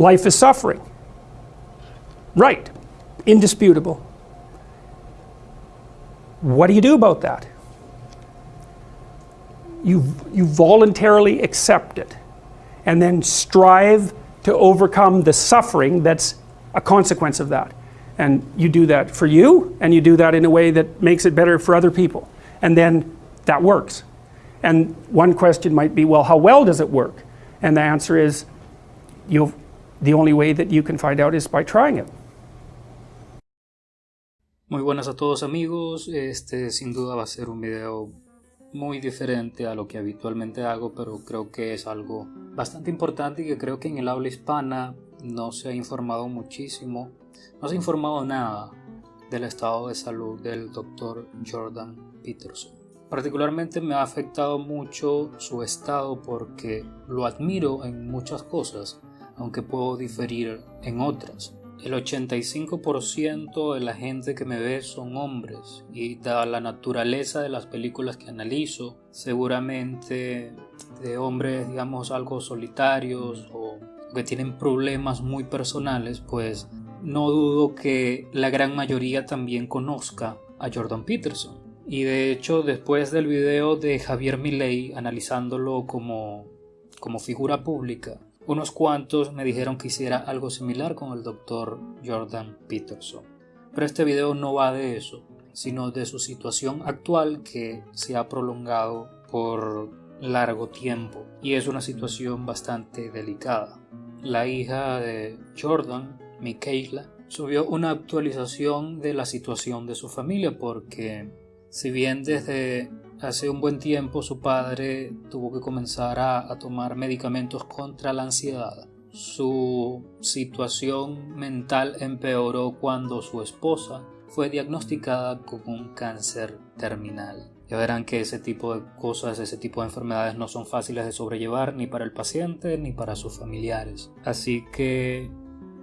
Life is suffering. Right. Indisputable. What do you do about that? You, you voluntarily accept it and then strive to overcome the suffering that's a consequence of that. And you do that for you, and you do that in a way that makes it better for other people. And then that works. And one question might be, well, how well does it work? And the answer is, you'll, the only way that you can find out is by trying it. Muy buenas a todos amigos, este sin duda va a ser un video muy diferente a lo que habitualmente hago, pero creo que es algo bastante importante y que creo que en el habla hispana no se ha informado muchísimo, no se ha informado nada del estado de salud del doctor Jordan Peterson. Particularmente me ha afectado mucho su estado porque lo admiro en muchas cosas, aunque puedo diferir en otras. El 85% de la gente que me ve son hombres y dada la naturaleza de las películas que analizo, seguramente de hombres digamos algo solitarios o que tienen problemas muy personales, pues no dudo que la gran mayoría también conozca a Jordan Peterson. Y de hecho, después del video de Javier Milei analizándolo como, como figura pública, unos cuantos me dijeron que hiciera algo similar con el doctor Jordan Peterson. Pero este video no va de eso, sino de su situación actual que se ha prolongado por largo tiempo y es una situación bastante delicada. La hija de Jordan, Michaela, subió una actualización de la situación de su familia porque si bien desde Hace un buen tiempo su padre tuvo que comenzar a, tomar medicamentos contra la ansiedad. Su situación mental empeoró cuando su esposa fue diagnosticada con un cáncer terminal. Ya verán que ese tipo de cosas, ese tipo de enfermedades no son fáciles de sobrellevar ni para el paciente ni para sus familiares. Así que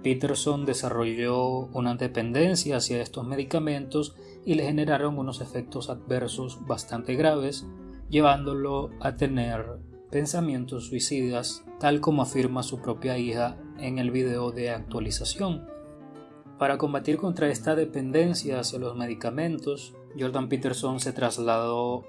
Peterson desarrolló una dependencia hacia estos medicamentos y le generaron unos efectos adversos bastante graves, llevándolo a tener pensamientos suicidas, tal como afirma su propia hija en el video de actualización. Para combatir contra esta dependencia hacia los medicamentos, Jordan Peterson se trasladó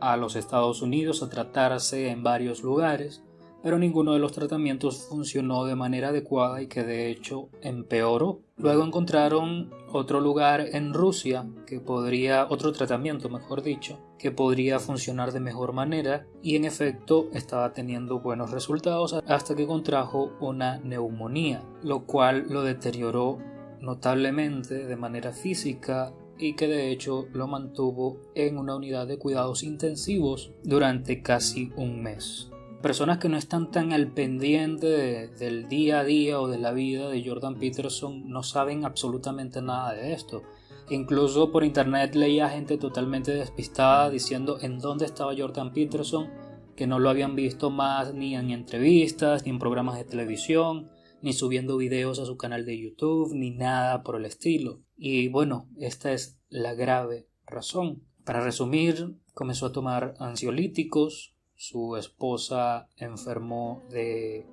a los Estados Unidos a tratarse en varios lugares, pero ninguno de los tratamientos funcionó de manera adecuada y que de hecho empeoró. Luego encontraron otro lugar en Rusia que podría, otro tratamiento mejor dicho, que podría funcionar de mejor manera y en efecto estaba teniendo buenos resultados hasta que contrajo una neumonía, lo cual lo deterioró notablemente de manera física y que de hecho lo mantuvo en una unidad de cuidados intensivos durante casi un mes personas que no están tan al pendiente del día a día o de la vida de Jordan Peterson no saben absolutamente nada de esto. Incluso por internet leía gente totalmente despistada diciendo en dónde estaba Jordan Peterson, que no lo habían visto más ni en entrevistas, ni en programas de televisión, ni subiendo videos a su canal de YouTube, ni nada por el estilo. Y bueno, esta es la grave razón. Para resumir, comenzó a tomar ansiolíticos, su esposa enfermó de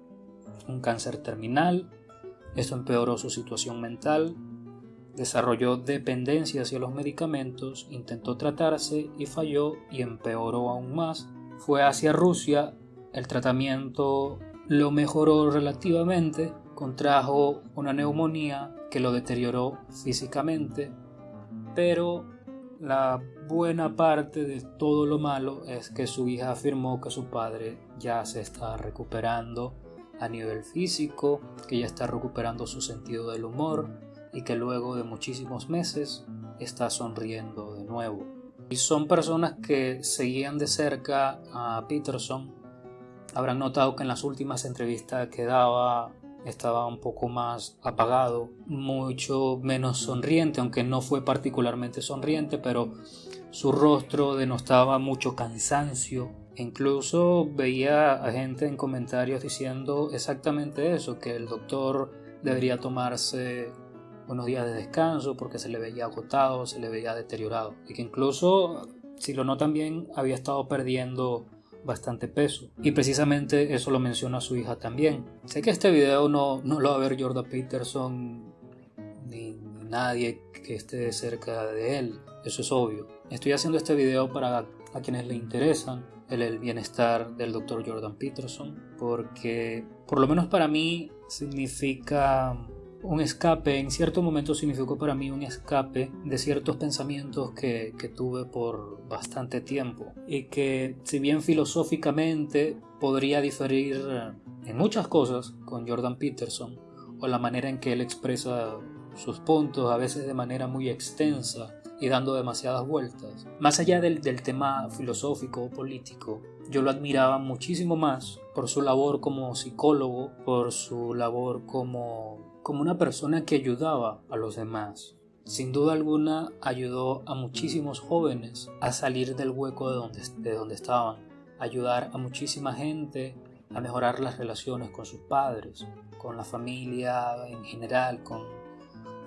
un cáncer terminal, esto empeoró su situación mental, desarrolló dependencia hacia los medicamentos, intentó tratarse y falló y empeoró aún más. Fue hacia Rusia, el tratamiento lo mejoró relativamente, contrajo una neumonía que lo deterioró físicamente, pero la buena parte de todo lo malo es que su hija afirmó que su padre ya se está recuperando a nivel físico, que ya está recuperando su sentido del humor y que luego de muchísimos meses está sonriendo de nuevo. Y son personas que seguían de cerca a Peterson. Habrán notado que en las últimas entrevistas que daba estaba un poco más apagado, mucho menos sonriente, aunque no fue particularmente sonriente, pero su rostro denostaba mucho cansancio. Incluso veía a gente en comentarios diciendo exactamente eso, que el doctor debería tomarse unos días de descanso porque se le veía agotado, se le veía deteriorado y que incluso, si lo notan bien, había estado perdiendo bastante peso. Y precisamente eso lo menciona su hija también. Sé que este video no, no lo va a ver Jordan Peterson ni, nadie que esté cerca de él. Eso es obvio. Estoy haciendo este video para a quienes le interesan el, bienestar del Dr. Jordan Peterson porque por lo menos para mí significa un escape, en cierto momento significó para mí un escape de ciertos pensamientos que, que, tuve por bastante tiempo y que si bien filosóficamente podría diferir en muchas cosas con Jordan Peterson o la manera en que él expresa sus puntos a veces de manera muy extensa y dando demasiadas vueltas. Más allá del, del tema filosófico o político, yo lo admiraba muchísimo más por su labor como psicólogo, por su labor como, como una persona que ayudaba a los demás. Sin duda alguna ayudó a muchísimos jóvenes a salir del hueco de donde, de donde estaban, ayudar a muchísima gente a mejorar las relaciones con sus padres, con la familia en general, con,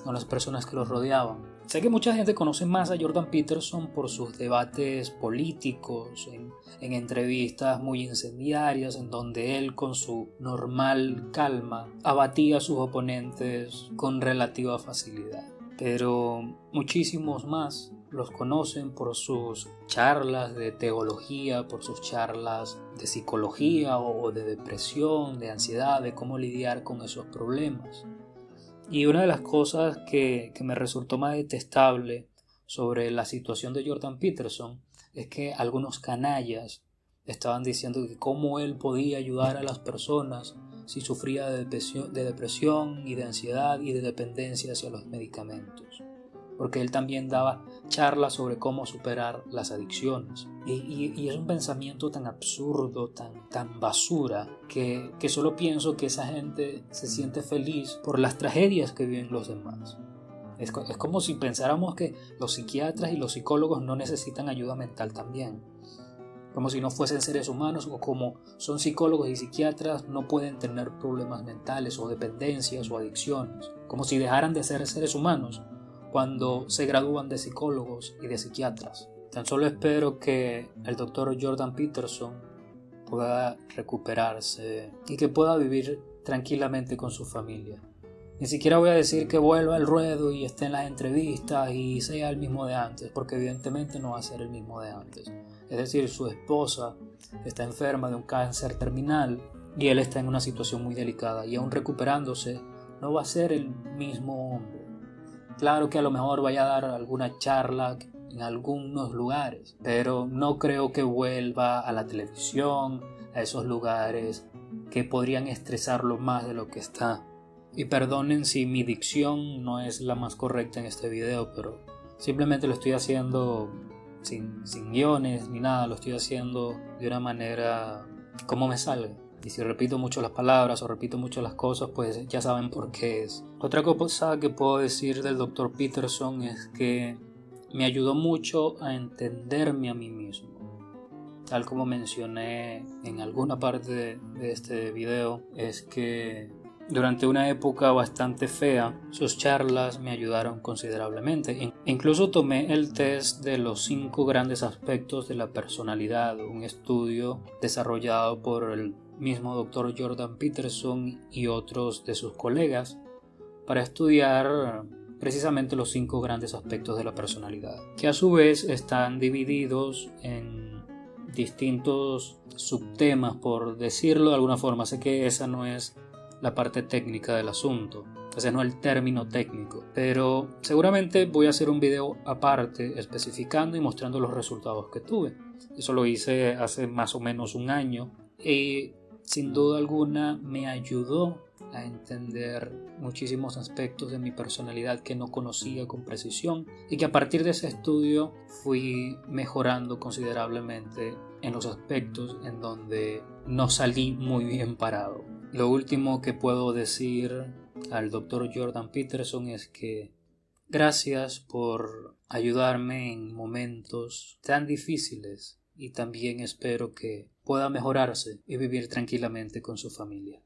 con las personas que los rodeaban. Sé que mucha gente conoce más a Jordan Peterson por sus debates políticos, en, en, entrevistas muy incendiarias, en donde él con su normal calma abatía a sus oponentes con relativa facilidad. Pero muchísimos más los conocen por sus charlas de teología, por sus charlas de psicología o de depresión, de ansiedad, de cómo lidiar con esos problemas. Y una de las cosas que, que, me resultó más detestable sobre la situación de Jordan Peterson es que algunos canallas estaban diciendo que cómo él podía ayudar a las personas si sufría de depresión, de depresión y de ansiedad y de dependencia hacia los medicamentos porque él también daba charlas sobre cómo superar las adicciones. Y, y, y es un pensamiento tan absurdo, tan, tan basura, que, que solo pienso que esa gente se siente feliz por las tragedias que viven los demás. Es, es como si pensáramos que los psiquiatras y los psicólogos no necesitan ayuda mental también como si no fuesen seres humanos o como son psicólogos y psiquiatras no pueden tener problemas mentales o dependencias o adicciones, como si dejaran de ser seres humanos cuando se gradúan de psicólogos y de psiquiatras. Tan solo espero que el doctor Jordan Peterson pueda recuperarse y que pueda vivir tranquilamente con su familia. Ni siquiera voy a decir que vuelva al ruedo y esté en las entrevistas y sea el mismo de antes, porque evidentemente no va a ser el mismo de antes. Es decir, su esposa está enferma de un cáncer terminal y él está en una situación muy delicada y aún recuperándose no va a ser el mismo hombre. Claro que a lo mejor vaya a dar alguna charla en algunos lugares, pero no creo que vuelva a la televisión, a esos lugares que podrían estresarlo más de lo que está. Y perdonen si mi dicción no es la más correcta en este video, pero simplemente lo estoy haciendo sin, sin guiones ni nada, lo estoy haciendo de una manera como me salga. Y si repito mucho las palabras o repito mucho las cosas, pues ya saben por qué es. Otra cosa que puedo decir del Dr. Peterson es que me ayudó mucho a entenderme a mí mismo. Tal como mencioné en alguna parte de, este video, es que durante una época bastante fea, sus charlas me ayudaron considerablemente. Incluso tomé el test de los cinco grandes aspectos de la personalidad, un estudio desarrollado por el mismo doctor Jordan Peterson y otros de sus colegas para estudiar precisamente los cinco grandes aspectos de la personalidad, que a su vez están divididos en distintos subtemas, por decirlo de alguna forma. Sé que esa no es la parte técnica del asunto, ese no es el término técnico, pero seguramente voy a hacer un video aparte especificando y mostrando los resultados que tuve. Eso lo hice hace más o menos un año y sin duda alguna me ayudó a entender muchísimos aspectos de mi personalidad que no conocía con precisión y que a partir de ese estudio fui mejorando considerablemente en los aspectos en donde no salí muy bien parado. Lo último que puedo decir al doctor Jordan Peterson es que gracias por ayudarme en momentos tan difíciles y también espero que pueda mejorarse y vivir tranquilamente con su familia.